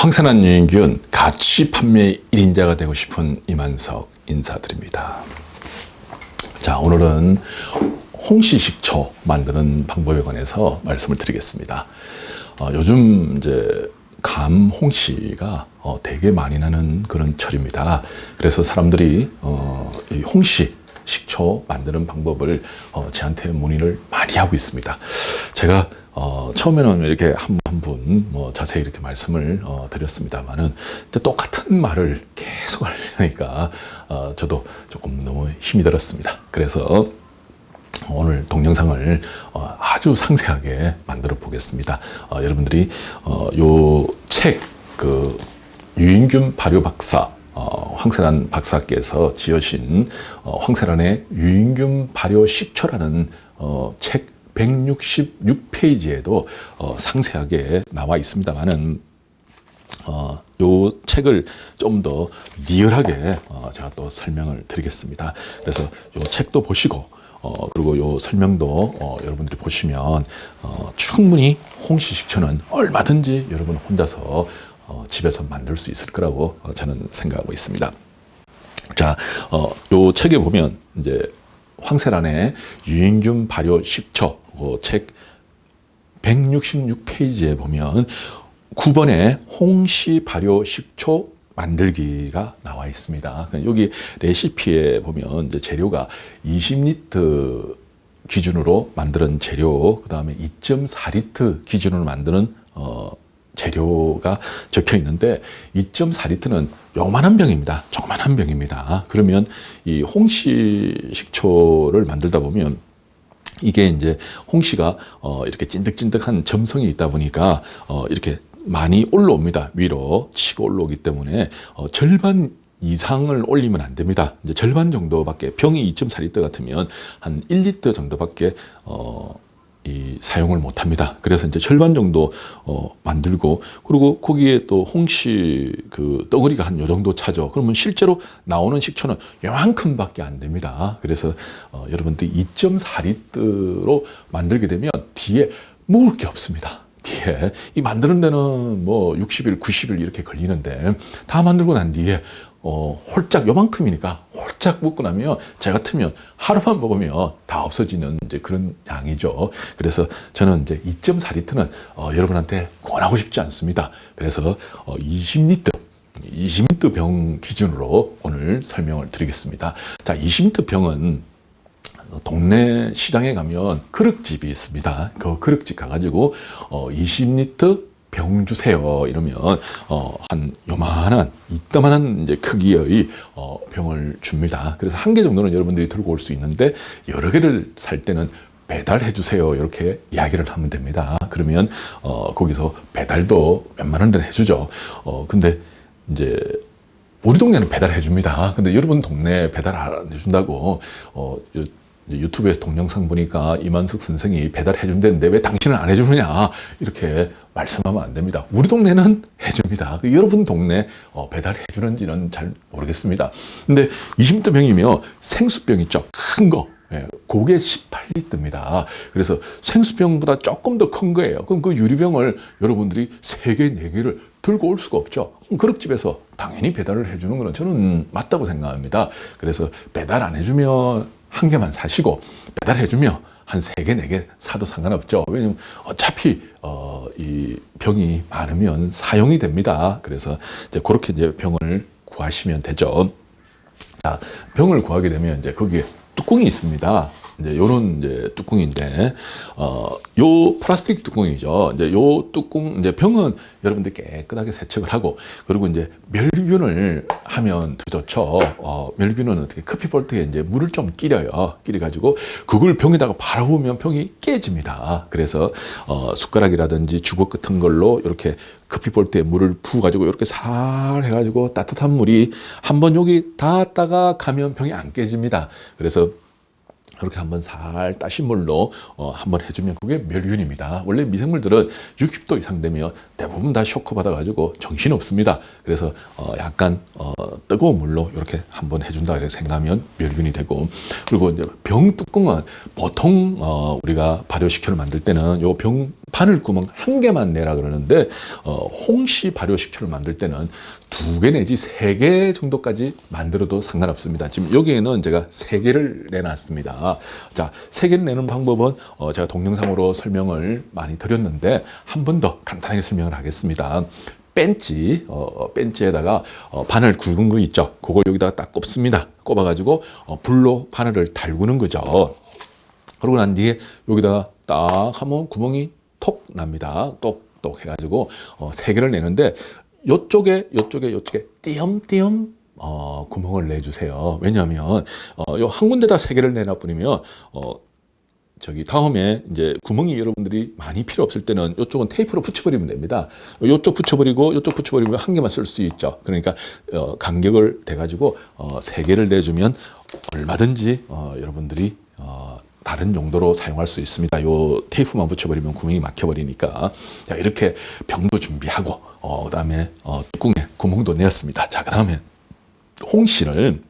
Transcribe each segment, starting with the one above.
황산한 유인균 가치 판매 1인자가 되고 싶은 이만석 인사드립니다. 자, 오늘은 홍시식초 만드는 방법에 관해서 말씀을 드리겠습니다. 어, 요즘 이제 감 홍시가 어, 되게 많이 나는 그런 철입니다. 그래서 사람들이 어, 이 홍시 식초 만드는 방법을 어, 저한테 문의를 많이 하고 있습니다. 제가 어, 처음에는 이렇게 한분뭐 자세히 이렇게 말씀을 어, 드렸습니다만은 똑같은 말을 계속 하려니까 어, 저도 조금 너무 힘이 들었습니다. 그래서 오늘 동영상을 어, 아주 상세하게 만들어 보겠습니다. 어, 여러분들이 어, 요책 그 유인균 발효 박사 어, 황세란 박사께서 지으신 어, 황세란의 유인균 발효 식초라는 어, 책 166페이지에도 어, 상세하게 나와 있습니다만은 어, 요 책을 좀 더 리얼하게 어, 제가 또 설명을 드리겠습니다. 그래서 요 책도 보시고 어, 그리고 요 설명도 어, 여러분들이 보시면 어, 충분히 홍시 식초는 얼마든지 여러분 혼자서 어, 집에서 만들 수 있을 거라고 어, 저는 생각하고 있습니다. 자, 어, 요 책에 보면 이제 황세란의 유인균 발효 식초 어, 책 166페이지에 보면 9번에 홍시 발효 식초 만들기가 나와 있습니다. 여기 레시피에 보면 재료가 20리터 기준으로 만드는 재료, 그 다음에 2.4리터 기준으로 만드는 어, 재료가 적혀 있는데 2.4리터는 요만한 병입니다. 조그만한 병입니다. 그러면 이 홍시 식초를 만들다 보면 이게 이제 홍시가 어 이렇게 찐득찐득한 점성이 있다 보니까 어 이렇게 많이 올라옵니다. 위로 치고 올라오기 때문에 어 절반 이상을 올리면 안 됩니다. 이제 절반 정도밖에 병이 2.4리터 같으면 한 1리터 정도밖에 어, 이 사용을 못 합니다. 그래서 이제 절반 정도 어, 만들고 그리고 거기에 또 홍시 그 덩어리가 한 요 정도 차죠. 그러면 실제로 나오는 식초는 요만큼밖에 안 됩니다. 그래서 어, 여러분들 2.4리터로 만들게 되면 뒤에 먹을 게 없습니다. 뒤에 이 만드는 데는 뭐 60일, 90일 이렇게 걸리는데 다 만들고 난 뒤에 어, 홀짝 요만큼이니까 홀짝 먹고 나면 제 같으면 하루만 먹으면 다 없어지는 이제 그런 양이죠. 그래서 저는 이제 2.4리터는 어, 여러분한테 권하고 싶지 않습니다. 그래서 어, 20리터 20리터 병 기준으로 오늘 설명을 드리겠습니다. 자, 20리터 병은 동네 시장에 가면 그릇집이 있습니다. 그 그릇집 가가지고 어, 20리터 병 주세요 이러면 어, 한 요만한 이따만한 이제 크기의 어, 병을 줍니다. 그래서 한 개 정도는 여러분들이 들고 올 수 있는데 여러 개를 살 때는 배달해 주세요 이렇게 이야기를 하면 됩니다. 그러면 어, 거기서 배달도 웬만한 데는 해주죠. 어, 근데 이제 우리 동네는 배달해 줍니다. 근데 여러분 동네 배달 안 해준다고 어, 유튜브에서 동영상 보니까 이만숙 선생이 배달해 준다는데 왜 당신은 안 해주느냐 이렇게 말씀하면 안 됩니다. 우리 동네는 해줍니다. 그 여러분 동네 어, 배달해 주는지는 잘 모르겠습니다. 근데 20대 병이면 생수병 있죠. 큰 거. 예, 그게 18리터입니다. 그래서 생수병보다 조금 더 큰 거예요. 그럼 그 유리병을 여러분들이 3개, 4개를 들고 올 수가 없죠. 그릇집에서 당연히 배달을 해주는 거는 저는 맞다고 생각합니다. 그래서 배달 안 해주면 한 개만 사시고 배달해주며 한 세 개, 네 개 사도 상관없죠. 왜냐면 어차피, 어, 이 병이 많으면 사용이 됩니다. 그래서 이제 그렇게 이제 병을 구하시면 되죠. 자, 병을 구하게 되면 이제 거기에 뚜껑이 있습니다. 이제 요런 이제 뚜껑인데 어요 플라스틱 뚜껑이죠. 이제 요 뚜껑 이제 병은 여러분들 깨끗하게 세척을 하고 그리고 이제 멸균을 하면 더 좋죠. 어 멸균은 어떻게 커피볼트에 이제 물을 좀 끼려요. 끼려 가지고 그걸 병에다가 부으면 병이 깨집니다. 그래서 어 숟가락이라든지 주걱 같은 걸로 이렇게 커피볼트에 물을 부어 가지고 이렇게 살 해가지고 따뜻한 물이 한번 여기 닿았다가 가면 병이 안 깨집니다. 그래서 이렇게 한번 살 따신 물로 어, 한번 해주면 그게 멸균입니다. 원래 미생물들은 60도 이상 되면 대부분 다 쇼크 받아가지고 정신 없습니다. 그래서 어, 약간 어, 뜨거운 물로 이렇게 한번 해준다 이렇게 생각하면 멸균이 되고 그리고 이제 병 뚜껑은 보통 어, 우리가 발효식초를 만들 때는 요병 바늘 구멍 한 개만 내라 그러는데 어, 홍시 발효 식초를 만들 때는 두 개 내지 세 개 정도까지 만들어도 상관없습니다. 지금 여기에는 제가 세 개를 내놨습니다. 자, 세 개를 내는 방법은 어, 제가 동영상으로 설명을 많이 드렸는데 한 번 더 간단하게 설명을 하겠습니다. 벤치, 어, 벤치에다가 어, 바늘 굵은 거 있죠. 그걸 여기다가 딱 꼽습니다. 꼽아가지고 어, 불로 바늘을 달구는 거죠. 그러고 난 뒤에 여기다가 딱 하면 구멍이 톡 납니다. 똑똑 해가지고 어, 세 개를 내는데 요쪽에 요쪽에 요쪽에 띄엄띄엄 어, 구멍을 내주세요. 왜냐하면 어, 요한 군데다 세 개를 내놔 버리면 어, 저기 다음에 이제 구멍이 여러분들이 많이 필요 없을 때는 이쪽은 테이프로 붙여버리면 됩니다. 이쪽 붙여버리고 이쪽 붙여버리면 한 개만 쓸 수 있죠. 그러니까 어, 간격을 대가지고 어, 세 개를 내주면 얼마든지 어, 여러분들이 어, 다른 용도로 사용할 수 있습니다. 요 테이프만 붙여버리면 구멍이 막혀버리니까 자 이렇게 병도 준비하고 어, 그다음에 어, 뚜껑에 구멍도 내었습니다. 자 그다음에 홍시를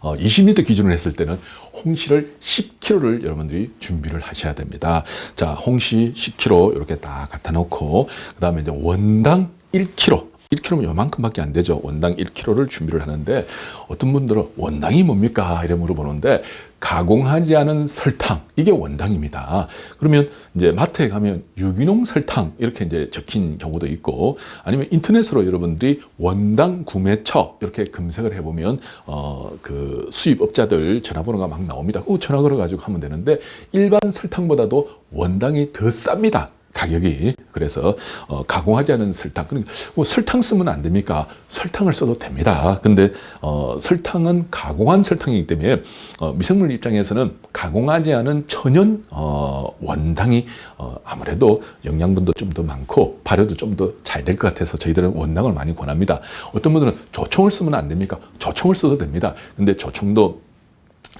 어, 20리터 기준으로 했을 때는 홍시를 10kg를 여러분들이 준비를 하셔야 됩니다. 자, 홍시 10kg 이렇게 딱 갖다 놓고 그 다음에 이제 원당 1kg 1kg면 요만큼밖에 안 되죠. 원당 1kg를 준비를 하는데 어떤 분들은 원당이 뭡니까? 이래 물어보는데 가공하지 않은 설탕 이게 원당입니다. 그러면 이제 마트에 가면 유기농 설탕 이렇게 이제 적힌 경우도 있고 아니면 인터넷으로 여러분들이 원당 구매처 이렇게 검색을 해보면 어 그 수입업자들 전화번호가 막 나옵니다. 그 전화 걸어 가지고 하면 되는데 일반 설탕보다도 원당이 더 쌉니다. 가격이 그래서 어, 가공하지 않은 설탕. 그러니까 뭐 설탕 쓰면 안 됩니까? 설탕을 써도 됩니다. 근데 어, 설탕은 가공한 설탕이기 때문에 어, 미생물 입장에서는 가공하지 않은 천연 어, 원당이 어, 아무래도 영양분도 좀 더 많고 발효도 좀 더 잘 될 것 같아서 저희들은 원당을 많이 권합니다. 어떤 분들은 조청을 쓰면 안 됩니까? 조청을 써도 됩니다. 근데 조청도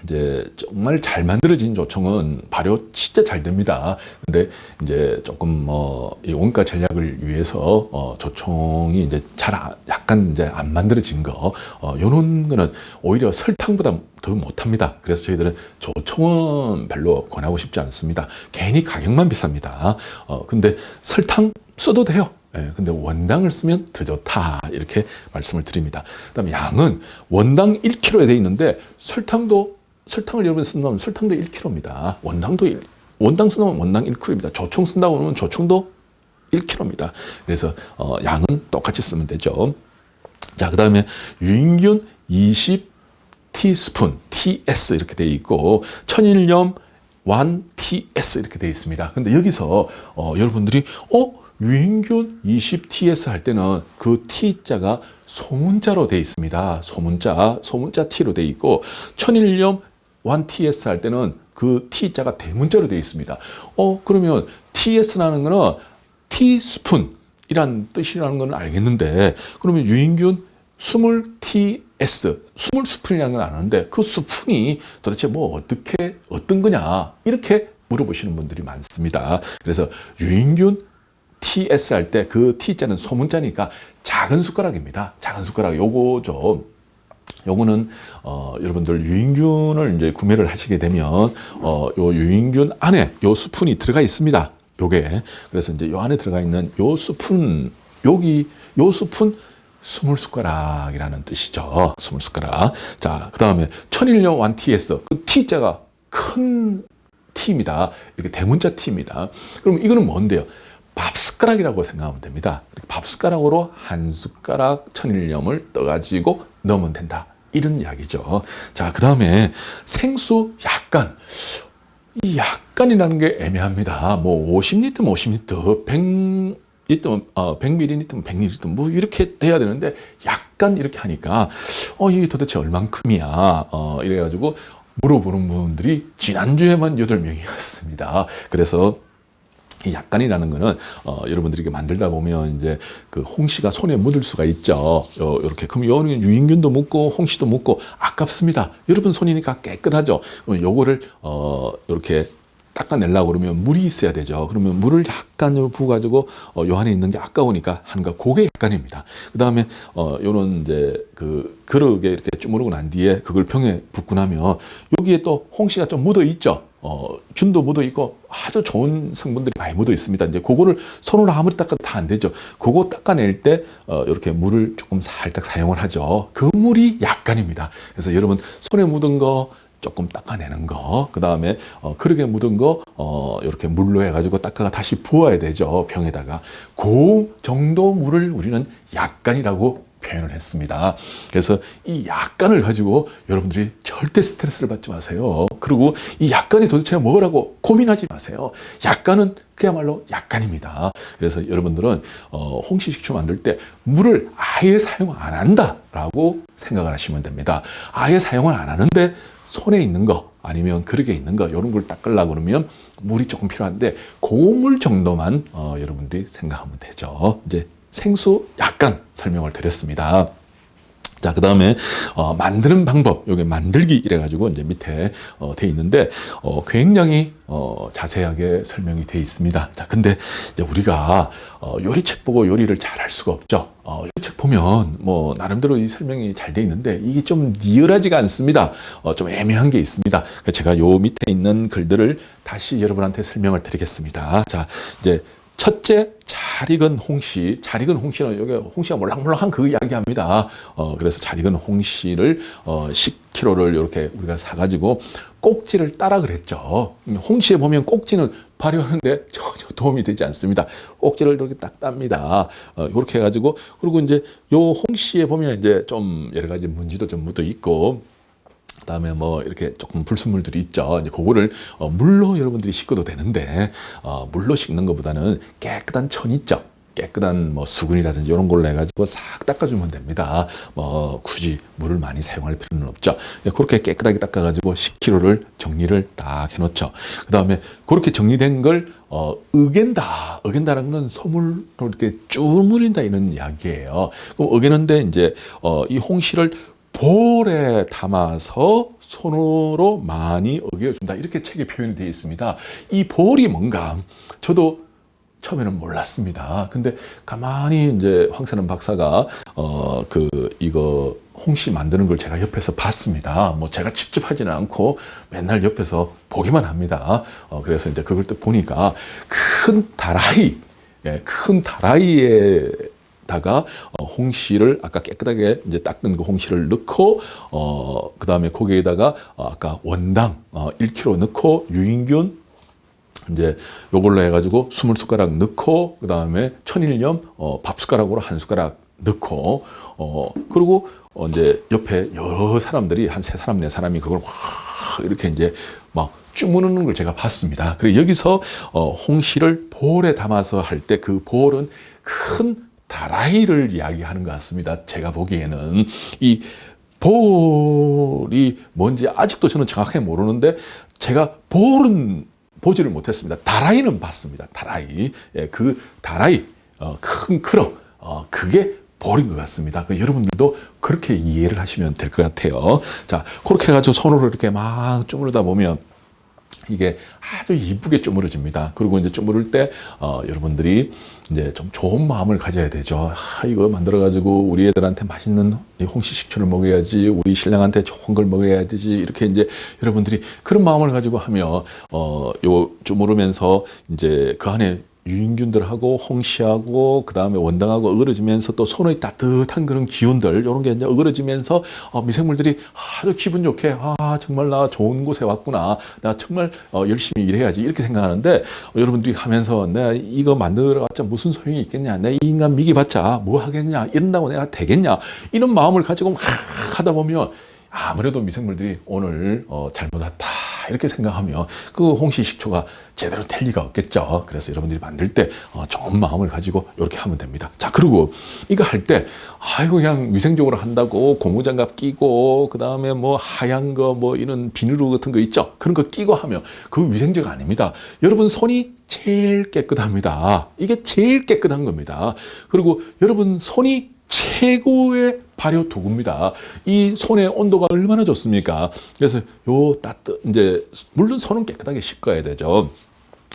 이제 정말 잘 만들어진 조청은 발효 진짜 잘 됩니다. 근데 이제 조금 뭐 이 원가 전략을 위해서 어 조청이 이제 잘 아, 약간 이제 안 만들어진 거 어, 요런 거는 오히려 설탕보다 더 못합니다. 그래서 저희들은 조청은 별로 권하고 싶지 않습니다. 괜히 가격만 비쌉니다. 어 근데 설탕 써도 돼요. 예, 근데 원당을 쓰면 더 좋다 이렇게 말씀을 드립니다. 그다음에 양은 원당 1kg에 돼 있는데 설탕도 설탕을 여러분 쓴다면 설탕도 1kg입니다. 원당도 1, 원당 쓴다면 원당 1kg입니다. 조청 쓴다고 하면 조청도 1kg입니다. 그래서 어, 양은 똑같이 쓰면 되죠. 자, 그 다음에 유인균 20 티스푼, TS 이렇게 돼 있고 천일염 1 TS 이렇게 돼 있습니다. 근데 여기서 어, 여러분들이 어 유인균 20TS 할 때는 그 T자가 소문자로 돼 있습니다. 소문자, 소문자 T로 돼 있고 천일염 1TS 할 때는 그 T자가 대문자로 되어 있습니다. 어, 그러면 TS라는 거는 티스푼이란 뜻이라는 건 알겠는데, 그러면 유인균 20TS, 20스푼이라는 건 아는데, 그 스푼이 도대체 뭐 어떻게, 어떤 거냐, 이렇게 물어보시는 분들이 많습니다. 그래서 유인균 TS 할 때 그 T자는 소문자니까 작은 숟가락입니다. 작은 숟가락 요거 좀 요거는 어, 여러분들 유인균을 이제 구매를 하시게 되면 어, 요 유인균 안에 요 스푼이 들어가 있습니다. 요게 그래서 이제 요 안에 들어가 있는 요 스푼 여기 요 스푼 스물 숟가락이라는 뜻이죠. 스물 숟가락. 자, 그 다음에 천일염 완 TS 그 T자가 큰 T입니다. 이렇게 대문자 T입니다. 그럼 이거는 뭔데요? 밥 숟가락이라고 생각하면 됩니다. 밥 숟가락으로 한 숟가락 천일염을 떠가지고 넣으면 된다. 이런 이야기죠. 자, 그 다음에 생수 약간. 이 약간이라는 게 애매합니다. 뭐 50리터, 50리터, 100 리터, 어, 100ml면 100ml, 뭐 이렇게 돼야 되는데 약간 이렇게 하니까 어, 이게 도대체 얼만큼이야. 어, 이래가지고 물어보는 분들이 지난주에만 8명이었습니다. 그래서 이 약간이라는 거는 어, 여러분들이 만들다 보면 이제 그 홍시가 손에 묻을 수가 있죠. 요, 이렇게 그럼 요는 유인균도 묻고 홍시도 묻고 아깝습니다. 여러분 손이니까 깨끗하죠. 그럼 요거를 어, 이렇게 닦아내려고 그러면 물이 있어야 되죠. 그러면 물을 약간 부어가지고 어, 요 안에 있는 게 아까우니까 거 그게 약간입니다. 그 다음에 어, 요런 이제 그 그릇에 이렇게 주무르고 난 뒤에 그걸 병에 붓고 나면 여기에 또 홍시가 좀 묻어 있죠. 어, 균도 묻어 있고 아주 좋은 성분들이 많이 묻어 있습니다. 이제 그거를 손으로 아무리 닦아도 다 안 되죠. 그거 닦아낼 때 어, 이렇게 물을 조금 살짝 사용을 하죠. 그 물이 약간입니다. 그래서 여러분 손에 묻은 거 조금 닦아내는 거, 그 다음에 어, 그릇에 묻은 거 어, 이렇게 물로 해가지고 닦아가 다시 부어야 되죠 병에다가 그 정도 물을 우리는 약간이라고 표현을 했습니다. 그래서 이 약간을 가지고 여러분들이 절대 스트레스를 받지 마세요. 그리고 이 약간이 도대체 뭐라고 고민하지 마세요. 약간은 그야말로 약간입니다. 그래서 여러분들은 어, 홍시식초 만들 때 물을 아예 사용 안 한다라고 생각을 하시면 됩니다. 아예 사용을 안 하는데 손에 있는 거 아니면 그릇에 있는 거 이런 걸 닦으려고 그러면 물이 조금 필요한데 고물 정도만 어, 여러분들이 생각하면 되죠. 이제 생수 약간 설명을 드렸습니다. 자, 그 다음에, 어, 만드는 방법, 요게 만들기 이래가지고 이제 밑에, 어, 돼 있는데, 어, 굉장히, 어, 자세하게 설명이 돼 있습니다. 자, 근데 이제 우리가, 어, 요리책 보고 요리를 잘 할 수가 없죠. 어, 요리책 보면, 뭐, 나름대로 이 설명이 잘 돼 있는데, 이게 좀 니얼하지가 않습니다. 어, 좀 애매한 게 있습니다. 제가 요 밑에 있는 글들을 다시 여러분한테 설명을 드리겠습니다. 자, 이제, 첫째, 잘 익은 홍시. 잘 익은 홍시는 여기 홍시가 몰랑몰랑한 그 이야기합니다. 어, 그래서 잘 익은 홍시를 어, 10kg를 이렇게 우리가 사가지고 꼭지를 따라 그랬죠. 홍시에 보면 꼭지는 발효하는데 전혀 도움이 되지 않습니다. 꼭지를 이렇게 딱 땁니다. 어, 이렇게 해가지고 그리고 이제 요 홍시에 보면 이제 좀 여러 가지 문지도 좀 묻어 있고 그다음에 뭐 이렇게 조금 불순물들이 있죠. 이제 그거를 어, 물로 여러분들이 씻어도 되는데 어, 물로 씻는 것보다는 깨끗한 천 있죠. 깨끗한 뭐 수건이라든지 이런 걸로 해가지고 싹 닦아주면 됩니다. 뭐 굳이 물을 많이 사용할 필요는 없죠. 그렇게 깨끗하게 닦아가지고 10kg를 정리를 딱 해놓죠. 그 다음에 그렇게 정리된 걸 어, 으갠다. 으갠다는 건 소물로 이렇게 쭈무린다 이런 이야기예요. 그럼 으개는데 이제 어, 이 홍시를 볼에 담아서 손으로 많이 어겨준다. 이렇게 책에 표현이 되어 있습니다. 이 볼이 뭔가 저도 처음에는 몰랐습니다. 근데 가만히 이제 황세는 박사가 어 그 이거 홍시 만드는 걸 제가 옆에서 봤습니다. 뭐 제가 직접 하지는 않고 맨날 옆에서 보기만 합니다. 어 그래서 이제 그걸 또 보니까 큰 다라이, 예, 큰 다라이에 다가 어, 홍시를 아까 깨끗하게 이제 닦은 그 홍시를 넣고 어 그 다음에 거기에다가 어, 아까 원당 어 1kg 넣고 유인균 이제 요걸로 해가지고 스물 숟가락 넣고 그 다음에 천일염 어, 밥 숟가락으로 한 숟가락 넣고 어 그리고 어, 이제 옆에 여러 사람들이 한 세 사람 네 사람이 그걸 확 이렇게 이제 막 쭈무는 걸 제가 봤습니다. 그리고 여기서 어, 홍시를 볼에 담아서 할 때 그 볼은 큰 다라이를 이야기하는 것 같습니다. 제가 보기에는 이 볼이 뭔지 아직도 저는 정확하게 모르는데 제가 볼은 보지를 못했습니다. 다라이는 봤습니다. 다라이. 예, 그 다라이, 어, 큰 크러, 어, 그게 볼인 것 같습니다. 그 여러분들도 그렇게 이해를 하시면 될 것 같아요. 자, 그렇게 해가지고 손으로 이렇게 막 주무르다 보면 이게 아주 이쁘게 쪼무러집니다. 그리고 이제 쪼무를 때 어, 여러분들이 이제 좀 좋은 마음을 가져야 되죠. 아, 이거 만들어 가지고 우리 애들한테 맛있는 홍시 식초를 먹어야지, 우리 신랑한테 좋은 걸 먹어야 되지. 이렇게 이제 여러분들이 그런 마음을 가지고 하면 어, 요 쪼무르면서 이제 그 안에 유인균들하고 홍시하고 그 다음에 원당하고 어그러지면서 또 손의 따뜻한 그런 기운들 이런 게 이제 어그러지면서 어, 미생물들이 아주 기분 좋게 아 정말 나 좋은 곳에 왔구나. 나 정말 어, 열심히 일해야지. 이렇게 생각하는데 어, 여러분들이 하면서 내가 이거 만들어봤자 무슨 소용이 있겠냐. 내이 인간 미기봤자 뭐 하겠냐. 이런다고 내가 되겠냐. 이런 마음을 가지고 막 하다 보면 아무래도 미생물들이 오늘 어, 잘못 왔다 이렇게 생각하면 그 홍시 식초가 제대로 될 리가 없겠죠. 그래서 여러분들이 만들 때 어, 좋은 마음을 가지고 이렇게 하면 됩니다. 자 그리고 이거 할 때 아이고 그냥 위생적으로 한다고 고무장갑 끼고 그 다음에 뭐 하얀 거 뭐 이런 비누 같은 거 있죠. 그런 거 끼고 하면 그 위생적 아닙니다. 여러분 손이 제일 깨끗합니다. 이게 제일 깨끗한 겁니다. 그리고 여러분 손이 최고의 발효 도구입니다. 이 손의 온도가 얼마나 좋습니까? 그래서 요 따뜻 이제 물론 손은 깨끗하게 씻어야 되죠.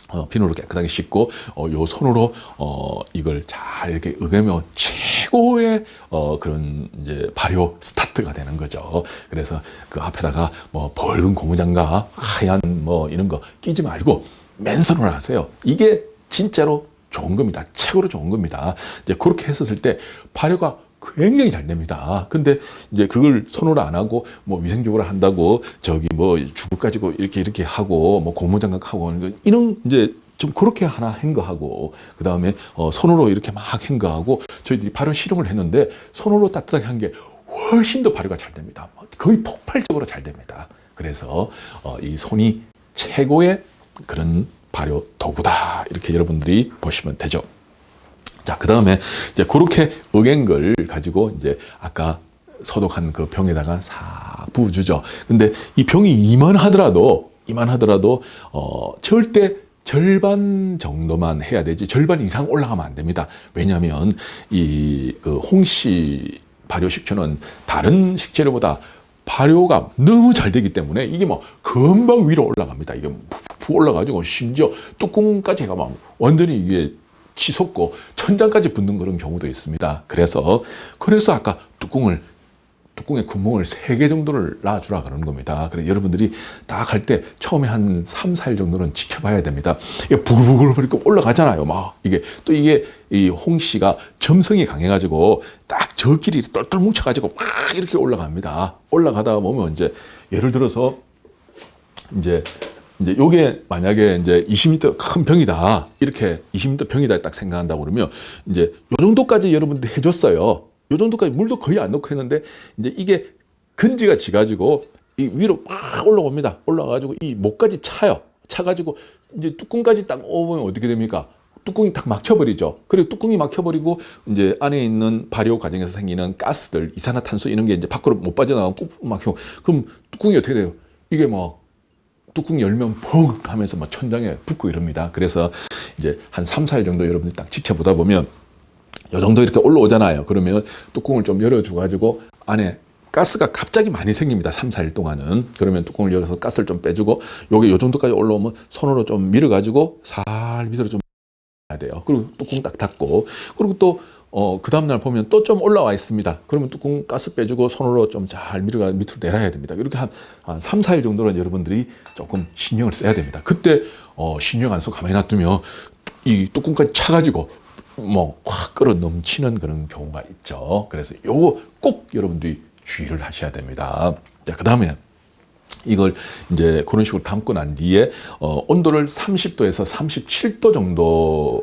어, 비누로 깨끗하게 씻고 어, 요 손으로 어, 이걸 잘 이렇게 으개면 최고의 어, 그런 이제 발효 스타트가 되는 거죠. 그래서 그 앞에다가 뭐 붉은 고무장갑, 하얀 뭐 이런 거 끼지 말고 맨손으로 하세요. 이게 진짜로 좋은 겁니다. 최고로 좋은 겁니다. 이제 그렇게 했었을 때 발효가 굉장히 잘 됩니다. 근데 이제 그걸 손으로 안 하고 뭐 위생적으로 한다고 저기 뭐 주부 가지고 이렇게 이렇게 하고 뭐 고무장갑 하고 하는 거 이런 이제 좀 그렇게 하나 행거하고 그 다음에 어 손으로 이렇게 막 행거하고 저희들이 발효 실험을 했는데 손으로 따뜻하게 한 게 훨씬 더 발효가 잘 됩니다. 거의 폭발적으로 잘 됩니다. 그래서 어 이 손이 최고의 그런 발효 도구다 이렇게 여러분들이 보시면 되죠. 자, 그 다음에 이제 그렇게 걸 가지고 이제 아까 소독한 그 병에다가 싹 부어주죠. 근데 이 병이 이만하더라도, 이만하더라도, 어, 절대 절반 정도만 해야 되지 절반 이상 올라가면 안 됩니다. 왜냐하면 이 그 홍시 발효 식초는 다른 식재료보다 발효가 너무 잘 되기 때문에 이게 뭐 금방 위로 올라갑니다. 이게 푹푹 올라가지고 심지어 뚜껑까지 해가 막 완전히 이게 치솟고 천장까지 붙는 그런 경우도 있습니다. 그래서 그래서 아까 뚜껑을 뚜껑에 구멍을 세개 정도를 놔주라 그러는 겁니다. 그래 여러분들이 딱 할 때 처음에 한 3, 4일 정도는 지켜봐야 됩니다. 이게 부글부글 올라가잖아요. 막 이게 또 이게 이 홍씨가 점성이 강해가지고 딱 저끼리 똘똘 뭉쳐가지고 막 이렇게 올라갑니다. 올라가다 보면 이제 예를 들어서 이제 이제 요게 만약에 이제 20m 큰 병이다. 이렇게 20m 병이다 딱 생각한다고 그러면 이제 요 정도까지 여러분들이 해줬어요. 요 정도까지 물도 거의 안 넣고 했는데 이제 이게 근지가 지가지고 이 위로 막 올라옵니다. 올라가지고 이 목까지 차요. 차가지고 이제 뚜껑까지 딱 오면 어떻게 됩니까? 뚜껑이 딱 막혀버리죠. 그리고 뚜껑이 막혀버리고 이제 안에 있는 발효 과정에서 생기는 가스들, 이산화탄소 이런 게 이제 밖으로 못 빠져나가고 꾹 막히고 그럼 뚜껑이 어떻게 돼요? 이게 뭐 뚜껑 열면 퍽 하면서 막 천장에 붙고 이럽니다. 그래서 이제 한 3, 4일 정도 여러분들이 딱 지켜보다 보면 요 정도 이렇게 올라오잖아요. 그러면 뚜껑을 좀 열어줘 가지고 안에 가스가 갑자기 많이 생깁니다. 3, 4일 동안은. 그러면 뚜껑을 열어서 가스를 좀 빼주고 요게 요 정도까지 올라오면 손으로 좀 밀어 가지고 살 밑으로 좀 해야 돼요. 그리고 뚜껑 딱 닫고 그리고 또 어, 그 다음날 보면 또 좀 올라와 있습니다. 그러면 뚜껑 가스 빼주고 손으로 좀 잘 밀어가 밑으로 내려야 됩니다. 이렇게 한, 한 3, 4일 정도는 여러분들이 조금 신경을 써야 됩니다. 그때 어, 신경 안 쓰고 가만히 놔두면 이 뚜껑까지 차가지고 뭐 확 끌어 넘치는 그런 경우가 있죠. 그래서 요거 꼭 여러분들이 주의를 하셔야 됩니다. 자, 그 다음에 이걸 이제 그런 식으로 담고 난 뒤에 어, 온도를 30도에서 37도 정도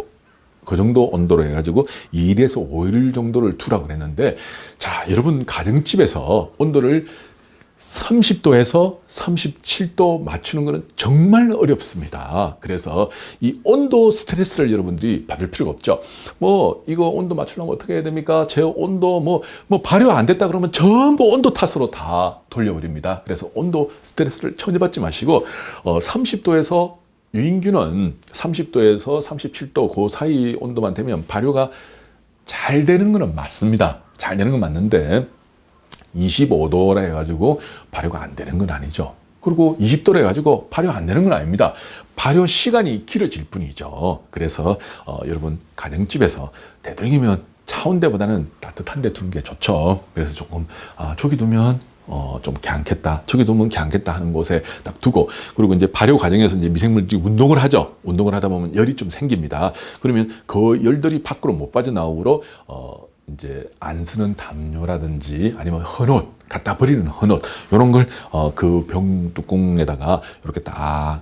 그 정도 온도로 해가지고 2일에서 5일 정도를 두라고 그랬는데 자 여러분 가정집에서 온도를 30도에서 37도 맞추는 것은 정말 어렵습니다. 그래서 이 온도 스트레스를 여러분들이 받을 필요가 없죠. 뭐 이거 온도 맞추려면 어떻게 해야 됩니까? 제 온도 뭐, 뭐 발효 안 됐다 그러면 전부 온도 탓으로 다 돌려버립니다. 그래서 온도 스트레스를 전혀 받지 마시고 어, 30도에서 유인균은 30도에서 37도 그 사이 온도만 되면 발효가 잘 되는 것은 맞습니다. 잘 되는 건 맞는데 25도라 해가지고 발효가 안 되는 건 아니죠. 그리고 20도라 해가지고 발효 안 되는 건 아닙니다. 발효 시간이 길어질 뿐이죠. 그래서 어, 여러분 가정집에서 되도록이면 차온 데보다는 따뜻한 데 두는 게 좋죠. 그래서 조금 아, 저기 두면 어, 좀 괜찮겠다. 저기 두면 괜찮겠다 하는 곳에 딱 두고, 그리고 이제 발효 과정에서 이제 미생물들이 운동을 하죠. 운동을 하다 보면 열이 좀 생깁니다. 그러면 그 열들이 밖으로 못 빠져나오므로, 어, 이제 안 쓰는 담요라든지 아니면 헌옷, 갖다 버리는 헌옷, 요런 걸, 어, 그 병 뚜껑에다가 이렇게 딱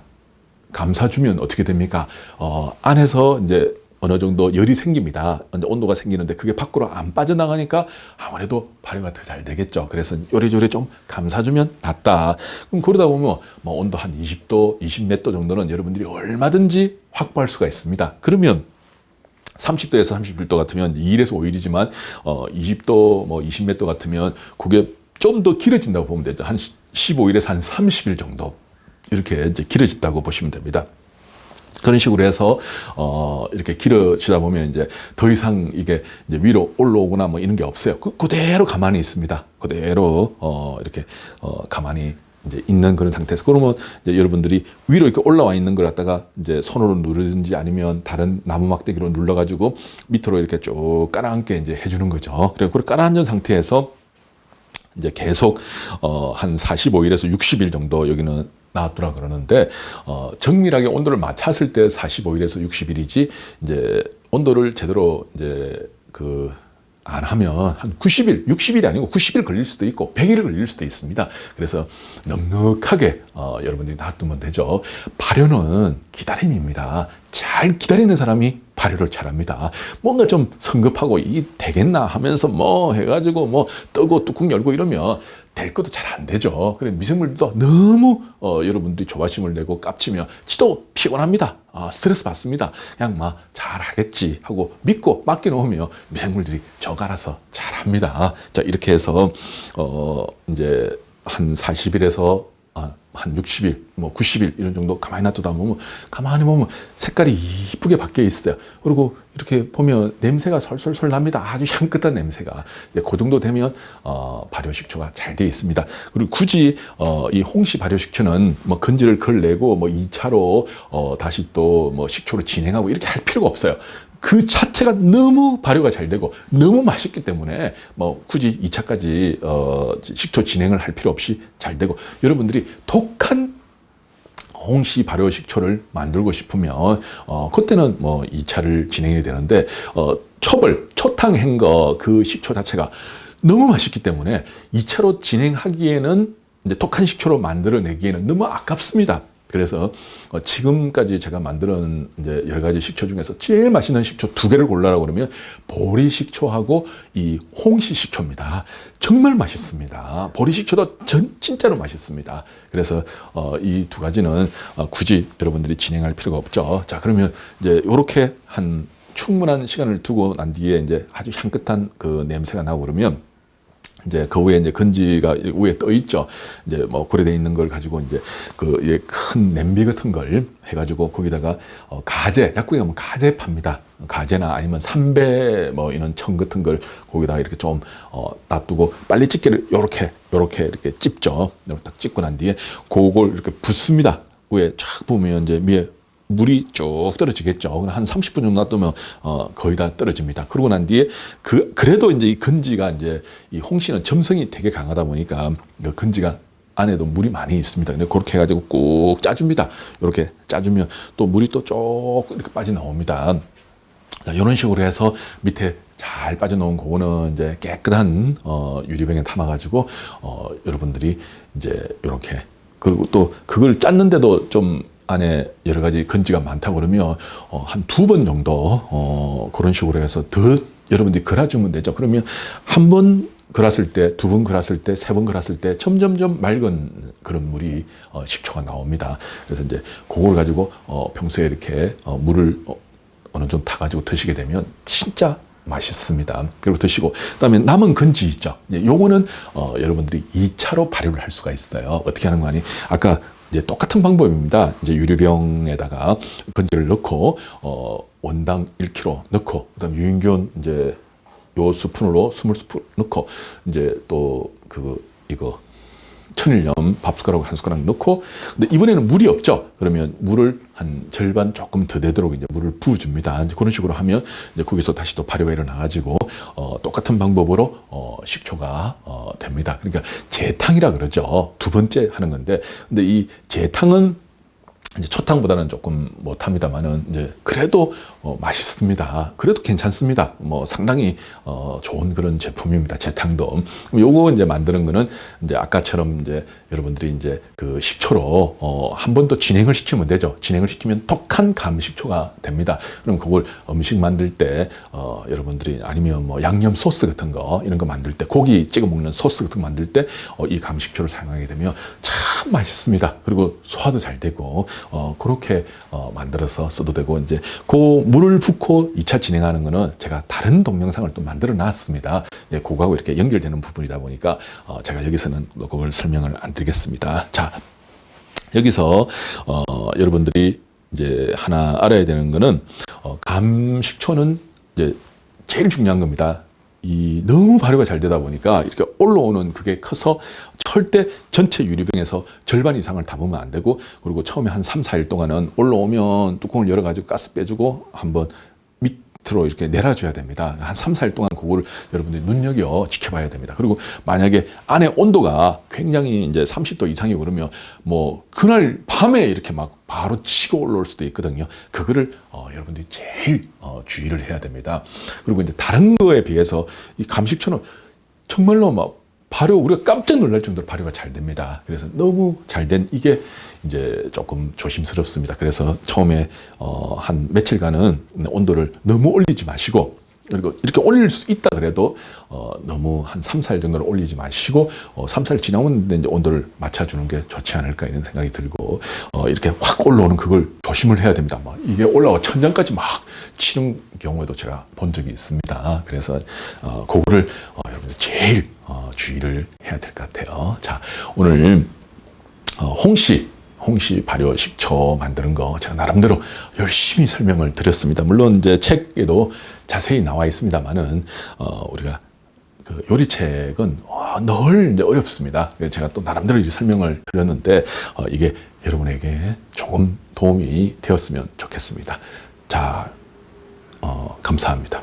감싸주면 어떻게 됩니까? 어, 안에서 이제 어느 정도 열이 생깁니다. 온도가 생기는데 그게 밖으로 안 빠져나가니까 아무래도 발효가 더 잘 되겠죠. 그래서 요래요래 좀 감싸주면 낫다. 그럼 그러다 보면 뭐 온도 한 20도, 20몇 도 정도는 여러분들이 얼마든지 확보할 수가 있습니다. 그러면 30도에서 31도 같으면 2일에서 5일이지만 어 20도 뭐 20몇 도 같으면 그게 좀 더 길어진다고 보면 되죠. 한 15일에서 한 30일 정도 이렇게 이제 길어진다고 보시면 됩니다. 그런 식으로 해서 어 이렇게 길어지다 보면 이제 더 이상 이게 이제 위로 올라오거나 뭐 이런 게 없어요. 그 그대로 가만히 있습니다. 그대로 어 이렇게 어 가만히 이제 있는 그런 상태에서 그러면 이제 여러분들이 위로 이렇게 올라와 있는 걸 갖다가 이제 손으로 누르든지 아니면 다른 나무 막대기로 눌러 가지고 밑으로 이렇게 쭉 깔아앉게 이제 해주는 거죠. 그리고 그 깔아앉은 상태에서 이제 계속 어 한 45일에서 60일 정도 여기는 나왔더라 그러는데 어 정밀하게 온도를 맞췄을 때 45일에서 60일이지 이제 온도를 제대로 이제 그 안 하면 한 90일, 60일이 아니고 90일 걸릴 수도 있고 100일 걸릴 수도 있습니다. 그래서 넉넉하게 어, 여러분들이 놔두면 되죠. 발효는 기다림입니다. 잘 기다리는 사람이 발효를 잘합니다. 뭔가 좀 성급하고 이 되겠나 하면서 뭐 해가지고 뭐 뜨고 뚜껑 열고 이러면 될 것도 잘 안 되죠. 그래 미생물도 너무 어, 여러분들이 조바심을 내고 깝치면 지도 피곤합니다. 아, 스트레스 받습니다. 그냥 막 잘하겠지 하고 믿고 맡겨놓으면 미생물들이 저가 알아서 잘합니다. 자 이렇게 해서 어 이제 한 40일에서 아, 한 60일, 뭐 90일 이런 정도 가만히 놔두다 보면 가만히 보면 색깔이 이쁘게 바뀌어 있어요. 그리고 이렇게 보면 냄새가 솔솔솔 납니다. 아주 향긋한 냄새가. 네, 그 정도 되면 어, 발효식초가 잘 되어 있습니다. 그리고 굳이 어, 이 홍시 발효식초는 뭐 건지를 걸내고 뭐 2차로 어, 다시 또 뭐 식초를 진행하고 이렇게 할 필요가 없어요. 그 자체가 너무 발효가 잘 되고 너무 맛있기 때문에 뭐 굳이 2차까지 어 식초 진행을 할 필요 없이 잘 되고 여러분들이 독한 홍시 발효 식초를 만들고 싶으면 어 그때는 뭐 2차를 진행해야 되는데 어 첩을 초탕 한거 그 식초 자체가 너무 맛있기 때문에 2차로 진행하기에는 이제 독한 식초로 만들어내기에는 너무 아깝습니다. 그래서 어, 지금까지 제가 만드는 이제 여러 가지 식초 중에서 제일 맛있는 식초 두 개를 골라라고 그러면 보리 식초하고 이 홍시 식초입니다. 정말 맛있습니다. 보리 식초도 전 진짜로 맛있습니다. 그래서 어, 이두 가지는 어, 굳이 여러분들이 진행할 필요가 없죠. 자 그러면 이제 이렇게 한 충분한 시간을 두고 난 뒤에 이제 아주 향긋한 그 냄새가 나고 그러면 이제 그 위에 이제 건지가 위에 떠 있죠. 이제 뭐 고려돼 있는 걸 가지고 이제 그큰 냄비 같은 걸 해가지고 거기다가 어 가재 약국에 가면 가재 팝니다. 가재나 아니면 삼배 뭐 이런 청 같은 걸 거기다가 이렇게 좀 어 놔두고 빨리 집게를 요렇게 요렇게 이렇게 찝죠. 이렇게 딱 찝고 난 뒤에 그걸 이렇게 붓습니다. 위에 쫙 부으면 이제 위에 물이 쭉 떨어지겠죠. 한 30분 정도 놔두면 어, 거의 다 떨어집니다. 그러고 난 뒤에 그 그래도 이제 이 건지가 이제 이 홍시는 점성이 되게 강하다 보니까 그 건지가 안에도 물이 많이 있습니다. 그렇게 해가지고 꾹 짜줍니다. 이렇게 짜주면 또 물이 또쭉 이렇게 빠져나옵니다. 자, 이런 식으로 해서 밑에 잘 빠져놓은 그거는 이제 깨끗한 어, 유리병에 담아가지고 어, 여러분들이 이제 이렇게 그리고 또 그걸 짰는데도 좀 안에 여러 가지 건지가 많다 그러면 어, 한 두 번 정도 어, 그런 식으로 해서 더 여러분들이 걸어주면 되죠. 그러면 한 번 걸었을 때, 두 번 걸었을 때, 세 번 걸었을 때 점점점 맑은 그런 물이 어, 식초가 나옵니다. 그래서 이제 그걸 가지고 어, 평소에 이렇게 어, 물을 어, 어느 정도 타가지고 드시게 되면 진짜 맛있습니다. 그리고 드시고 그다음에 남은 건지 있죠. 요거는 어, 여러분들이 2차로 발효를 할 수가 있어요. 어떻게 하는 거 아니? 아까 이제 똑같은 방법입니다. 이제 유리병에다가 건지를 넣고 어 원당 1kg 넣고 그다음 유인균 이제 요 스푼으로 20스푼 넣고 이제 또 그 이거 천일염 밥 숟가락 한 숟가락 넣고 근데 이번에는 물이 없죠. 그러면 물을 한 절반 조금 더 되도록 이제 물을 부어줍니다. 이제 그런 식으로 하면 이제 거기서 다시 또 발효가 일어나 가지고 어, 똑같은 방법으로 어, 식초가 어, 됩니다. 그러니까 재탕이라 그러죠. 두 번째 하는 건데 근데 이 재탕은 이제 초탕보다는 조금 못합니다만은 이제 그래도 어, 맛있습니다. 그래도 괜찮습니다. 뭐 상당히 어, 좋은 그런 제품입니다. 재탕도. 요거 이제 만드는 거는 이제 아까처럼 이제 여러분들이 이제 그 식초로 어, 한 번 더 진행을 시키면 되죠. 진행을 시키면 독한 감식초가 됩니다. 그럼 그걸 음식 만들 때 어, 여러분들이 아니면 뭐 양념 소스 같은 거 이런 거 만들 때 고기 찍어 먹는 소스 같은 거 만들 때이 어, 감식초를 사용하게 되면 참 맛있습니다. 그리고 소화도 잘 되고 어, 그렇게 어, 만들어서 써도 되고 이제 그 물을 붓고 2차 진행하는 거는 제가 다른 동영상을 또 만들어 놨습니다. 예, 그거하고 이렇게 연결되는 부분이다 보니까 어, 제가 여기서는 그걸 설명을 안 드리겠습니다. 자, 여기서 어, 여러분들이 이제 하나 알아야 되는 거는 어, 감식초는 이제 제일 중요한 겁니다. 이 너무 발효가 잘 되다 보니까 이렇게 올라오는 그게 커서 절대 전체 유리병에서 절반 이상을 담으면 안 되고 그리고 처음에 한 3, 4일 동안은 올라오면 뚜껑을 열어 가지고 가스 빼주고 한번 밑으로 이렇게 내려줘야 됩니다. 한 3, 4일 동안 그거를 여러분들이 눈여겨 지켜봐야 됩니다. 그리고 만약에 안에 온도가 굉장히 이제 30도 이상이 오르면 뭐 그날 밤에 이렇게 막 바로 치고 올라올 수도 있거든요. 그거를 어, 여러분들이 제일 어, 주의를 해야 됩니다. 그리고 이제 다른 거에 비해서 이 감식초는 정말로 막 발효 우리가 깜짝 놀랄 정도로 발효가 잘 됩니다. 그래서 너무 잘 된 이게 이제 조금 조심스럽습니다. 그래서 처음에 어, 한 며칠간은 온도를 너무 올리지 마시고 그리고 이렇게 올릴 수 있다 그래도 어, 너무 한 3, 4일 정도로 올리지 마시고 어, 3, 4일 지나면 이제 온도를 맞춰주는 게 좋지 않을까 이런 생각이 들고 어, 이렇게 확 올라오는 그걸 조심을 해야 됩니다. 막 이게 올라와 천장까지 막 치는 경우에도 제가 본 적이 있습니다. 그래서 어, 그거를 어, 여러분들 제일 어, 주의를 해야 될 것 같아요. 자 오늘 어, 홍시 홍시 발효 식초 만드는 거 제가 나름대로 열심히 설명을 드렸습니다. 물론 이제 책에도 자세히 나와 있습니다만은 어, 우리가 그 요리책은 어, 늘 어렵습니다. 제가 또 나름대로 이제 설명을 드렸는데 어, 이게 여러분에게 조금 도움이 되었으면 좋겠습니다. 자, 어, 감사합니다.